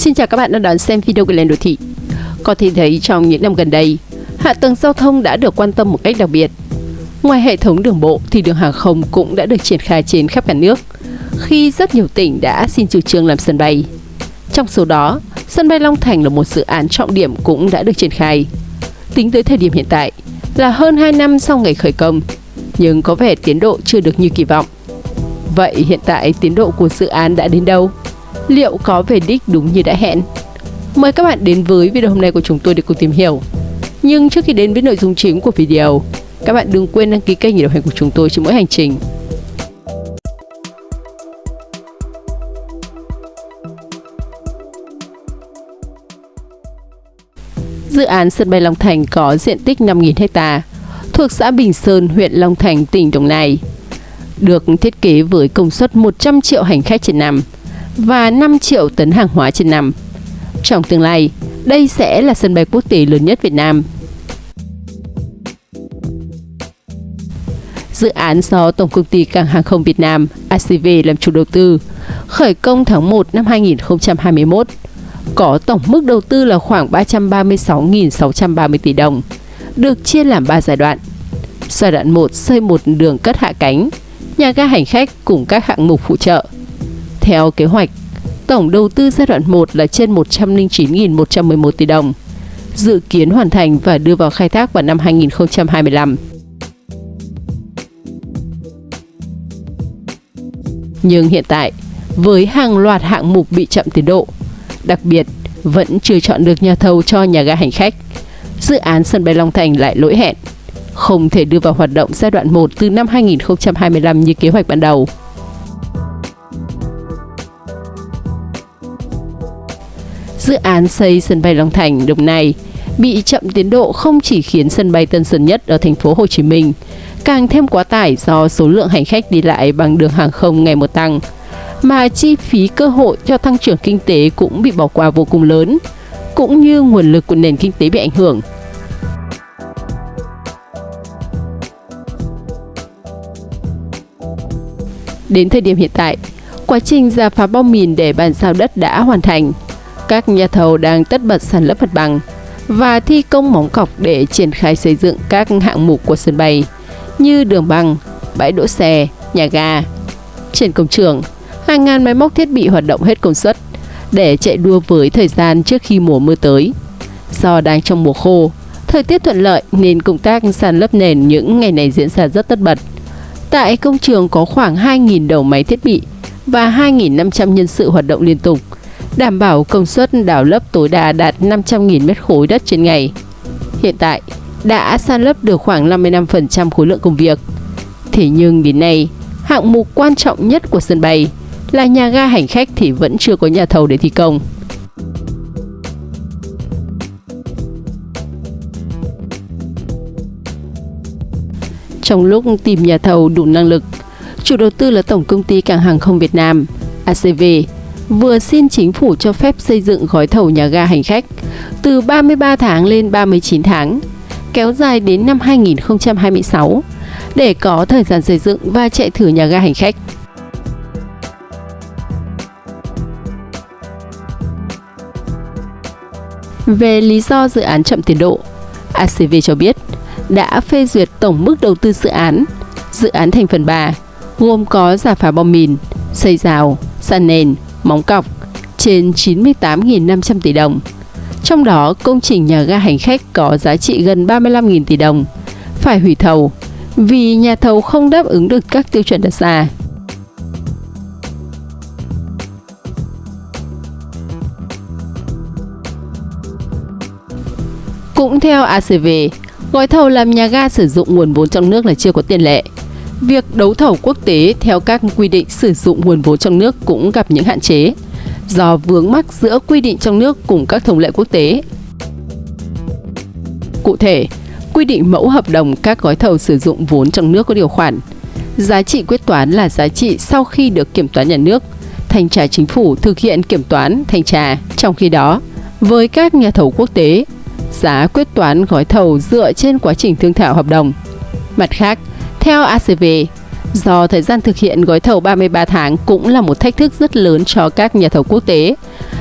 Xin chào các bạn đang đón xem video của Lên Đô Thị. Có thể thấy trong những năm gần đây, hạ tầng giao thông đã được quan tâm một cách đặc biệt. Ngoài hệ thống đường bộ thì đường hàng không cũng đã được triển khai trên khắp cả nước, khi rất nhiều tỉnh đã xin chủ trương làm sân bay. Trong số đó, sân bay Long Thành là một dự án trọng điểm cũng đã được triển khai. Tính tới thời điểm hiện tại là hơn 2 năm sau ngày khởi công, nhưng có vẻ tiến độ chưa được như kỳ vọng. Vậy hiện tại tiến độ của dự án đã đến đâu? Liệu có về đích đúng như đã hẹn? Mời các bạn đến với video hôm nay của chúng tôi để cùng tìm hiểu. Nhưng trước khi đến với nội dung chính của video, các bạn đừng quên đăng ký kênh để đồng hành của chúng tôi trên mỗi hành trình. Dự án sân bay Long Thành có diện tích 5.000 ha, thuộc xã Bình Sơn, huyện Long Thành, tỉnh Đồng Nai. Được thiết kế với công suất 100 triệu hành khách trên năm và 5 triệu tấn hàng hóa trên năm. Trong tương lai, đây sẽ là sân bay quốc tế lớn nhất Việt Nam. Dự án do Tổng công ty Cảng hàng không Việt Nam ACV làm chủ đầu tư, khởi công tháng 1 năm 2021, có tổng mức đầu tư là khoảng 336.630 tỷ đồng, được chia làm 3 giai đoạn. Giai đoạn 1 xây một đường cất hạ cánh, nhà ga hành khách cùng các hạng mục phụ trợ. Theo kế hoạch, tổng đầu tư giai đoạn 1 là trên 109.111 tỷ đồng, dự kiến hoàn thành và đưa vào khai thác vào năm 2025. Nhưng hiện tại, với hàng loạt hạng mục bị chậm tiến độ, đặc biệt vẫn chưa chọn được nhà thầu cho nhà ga hành khách, dự án sân bay Long Thành lại lỗi hẹn, không thể đưa vào hoạt động giai đoạn 1 từ năm 2025 như kế hoạch ban đầu. Dự án xây sân bay Long Thành Đồng Nai bị chậm tiến độ không chỉ khiến sân bay Tân Sơn Nhất ở thành phố Hồ Chí Minh càng thêm quá tải do số lượng hành khách đi lại bằng đường hàng không ngày một tăng, mà chi phí cơ hội cho tăng trưởng kinh tế cũng bị bỏ qua vô cùng lớn, cũng như nguồn lực của nền kinh tế bị ảnh hưởng. Đến thời điểm hiện tại, quá trình giả phá bom mìn để bàn giao đất đã hoàn thành. Các nhà thầu đang tất bật sàn lấp mặt bằng và thi công móng cọc để triển khai xây dựng các hạng mục của sân bay như đường băng, bãi đỗ xe, nhà ga. Trên công trường, hàng ngàn máy móc thiết bị hoạt động hết công suất để chạy đua với thời gian trước khi mùa mưa tới. Do đang trong mùa khô, thời tiết thuận lợi nên công tác sàn lấp nền những ngày này diễn ra rất tất bật. Tại công trường có khoảng 2.000 đầu máy thiết bị và 2.500 nhân sự hoạt động liên tục, đảm bảo công suất đào lấp tối đa đạt 500.000 mét khối đất trên ngày. Hiện tại, đã san lấp được khoảng 55% khối lượng công việc. Thế nhưng đến nay, hạng mục quan trọng nhất của sân bay là nhà ga hành khách thì vẫn chưa có nhà thầu để thi công. Trong lúc tìm nhà thầu đủ năng lực, chủ đầu tư là Tổng công ty Cảng hàng không Việt Nam, ACV, vừa xin chính phủ cho phép xây dựng gói thầu nhà ga hành khách từ 33 tháng lên 39 tháng kéo dài đến năm 2026 để có thời gian xây dựng và chạy thử nhà ga hành khách. Về lý do dự án chậm tiến độ, ACV cho biết đã phê duyệt tổng mức đầu tư dự án. Dự án thành phần 3 gồm có giả phá bom mìn, xây rào, sàn nền, móng cọc trên 98.500 tỷ đồng trong đó, công trình nhà ga hành khách có giá trị gần 35.000 tỷ đồng, phải hủy thầu vì nhà thầu không đáp ứng được các tiêu chuẩn đặt ra. Cũng theo ACV, gói thầu làm nhà ga sử dụng nguồn vốn trong nước là chưa có tiền lệ. Việc đấu thầu quốc tế theo các quy định sử dụng nguồn vốn trong nước cũng gặp những hạn chế do vướng mắc giữa quy định trong nước cùng các thông lệ quốc tế. Cụ thể, quy định mẫu hợp đồng các gói thầu sử dụng vốn trong nước có điều khoản. Giá trị quyết toán là giá trị sau khi được kiểm toán nhà nước, thanh tra chính phủ thực hiện kiểm toán, thanh tra. Trong khi đó, với các nhà thầu quốc tế, giá quyết toán gói thầu dựa trên quá trình thương thảo hợp đồng. Mặt khác, theo ACV, Do thời gian thực hiện gói thầu 33 tháng cũng là một thách thức rất lớn cho các nhà thầu quốc tế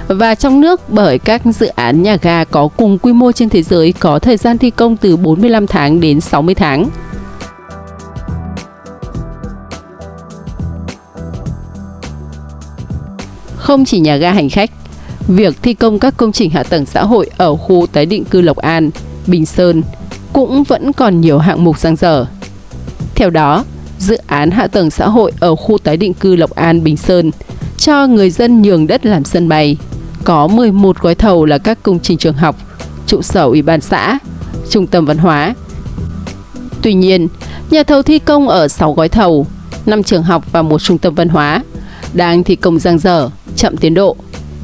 và trong nước bởi các dự án nhà ga có cùng quy mô trên thế giới có thời gian thi công từ 45 tháng đến 60 tháng. Không chỉ nhà ga hành khách, việc thi công các công trình hạ tầng xã hội ở khu tái định cư Lộc An, Bình Sơn cũng vẫn còn nhiều hạng mục dang dở. Theo đó, dự án hạ tầng xã hội ở khu tái định cư Lộc An, Bình Sơn cho người dân nhường đất làm sân bay. Có 11 gói thầu là các công trình trường học, trụ sở ủy ban xã, trung tâm văn hóa. Tuy nhiên, nhà thầu thi công ở 6 gói thầu, 5 trường học và một trung tâm văn hóa đang thi công giang dở, chậm tiến độ.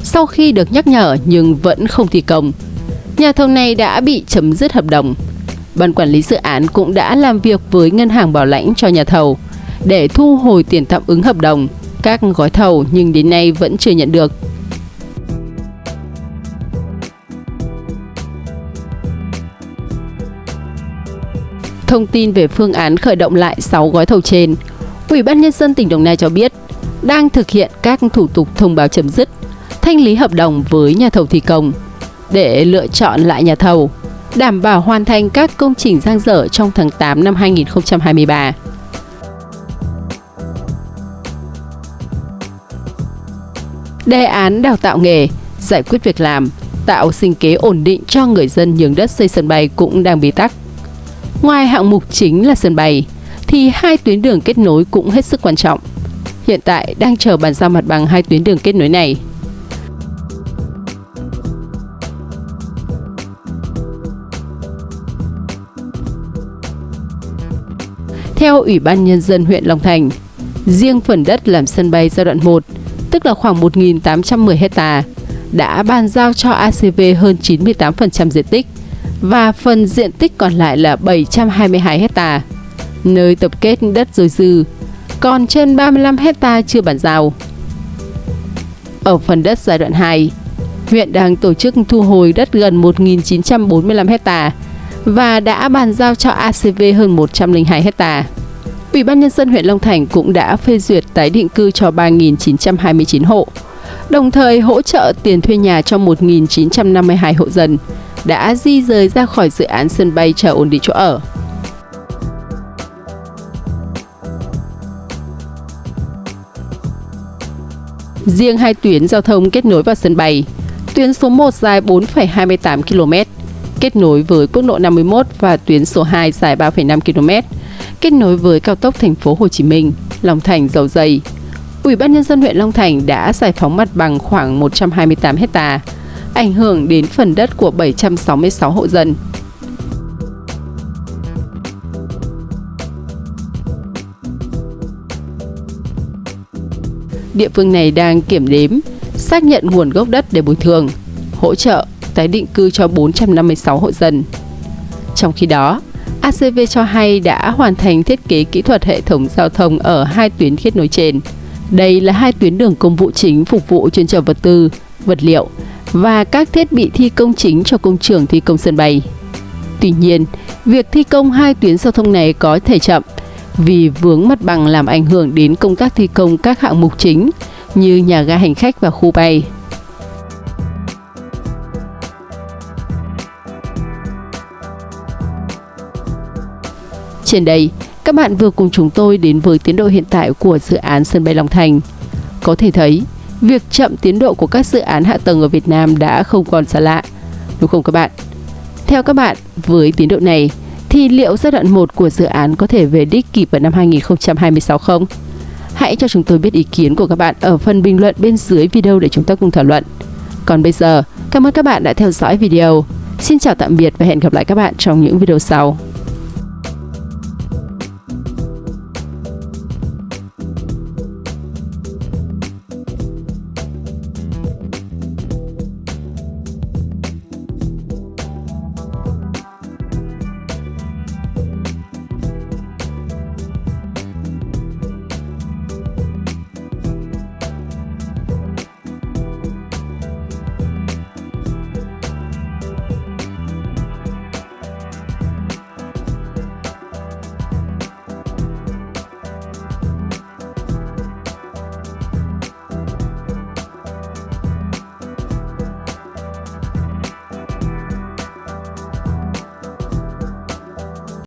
Sau khi được nhắc nhở nhưng vẫn không thi công, nhà thầu này đã bị chấm dứt hợp đồng. Ban quản lý dự án cũng đã làm việc với ngân hàng bảo lãnh cho nhà thầu để thu hồi tiền tạm ứng hợp đồng các gói thầu nhưng đến nay vẫn chưa nhận được. Thông tin về phương án khởi động lại 6 gói thầu trên, Ủy ban Nhân dân tỉnh Đồng Nai cho biết đang thực hiện các thủ tục thông báo chấm dứt, thanh lý hợp đồng với nhà thầu thi công để lựa chọn lại nhà thầu, đảm bảo hoàn thành các công trình giang dở trong tháng 8 năm 2023. Đề án đào tạo nghề, giải quyết việc làm, tạo sinh kế ổn định cho người dân nhường đất xây sân bay cũng đang bị tắc. Ngoài hạng mục chính là sân bay, thì hai tuyến đường kết nối cũng hết sức quan trọng. Hiện tại đang chờ bàn giao mặt bằng hai tuyến đường kết nối này. Theo Ủy ban Nhân dân huyện Long Thành, riêng phần đất làm sân bay giai đoạn 1 tức là khoảng 1.810 hecta, đã bàn giao cho ACV hơn 98% diện tích và phần diện tích còn lại là 722 hecta, nơi tập kết đất dồi dư, còn trên 35 hecta chưa bàn giao. Ở phần đất giai đoạn 2, huyện đang tổ chức thu hồi đất gần 1.945 hecta và đã bàn giao cho ACV hơn 102 hecta. Ủy ban Nhân dân huyện Long Thành cũng đã phê duyệt tái định cư cho 3.929 hộ, đồng thời hỗ trợ tiền thuê nhà cho 1.952 hộ dân đã di rời ra khỏi dự án sân bay chờ ổn định chỗ ở. Riêng hai tuyến giao thông kết nối vào sân bay, tuyến số 1 dài 4,28 km, kết nối với quốc lộ 51 và tuyến số 2 dài 3,5 km, kết nối với cao tốc thành phố Hồ Chí Minh, Long Thành dầu dây. Ủy ban nhân dân huyện Long Thành đã giải phóng mặt bằng khoảng 128 hecta, ảnh hưởng đến phần đất của 766 hộ dân. Địa phương này đang kiểm đếm, xác nhận nguồn gốc đất để bồi thường, hỗ trợ tái định cư cho 456 hộ dân. Trong khi đó, ACV cho hay đã hoàn thành thiết kế kỹ thuật hệ thống giao thông ở hai tuyến kết nối trên. Đây là hai tuyến đường công vụ chính phục vụ chuyên trở vật tư, vật liệu và các thiết bị thi công chính cho công trường thi công sân bay. Tuy nhiên, việc thi công hai tuyến giao thông này có thể chậm vì vướng mặt bằng làm ảnh hưởng đến công tác thi công các hạng mục chính như nhà ga hành khách và khu bay. Trên đây, các bạn vừa cùng chúng tôi đến với tiến độ hiện tại của dự án sân bay Long Thành. Có thể thấy, việc chậm tiến độ của các dự án hạ tầng ở Việt Nam đã không còn xa lạ, đúng không các bạn? Theo các bạn, với tiến độ này, thì liệu giai đoạn 1 của dự án có thể về đích kịp vào năm 2026 không? Hãy cho chúng tôi biết ý kiến của các bạn ở phần bình luận bên dưới video để chúng ta cùng thảo luận. Còn bây giờ, cảm ơn các bạn đã theo dõi video. Xin chào tạm biệt và hẹn gặp lại các bạn trong những video sau.